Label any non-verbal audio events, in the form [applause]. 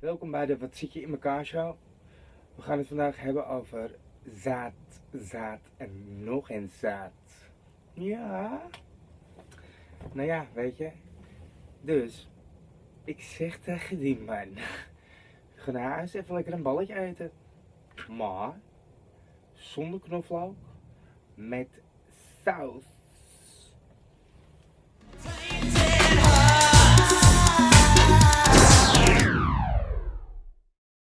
welkom bij de Wat zit je in elkaar show. We gaan het vandaag hebben over zaad, zaad en nog eens zaad. Ja. Nou ja, weet je. Dus, ik zeg tegen die man. [laughs] Ga naar huis even lekker een balletje eten. Maar, zonder knoflook. Met saus.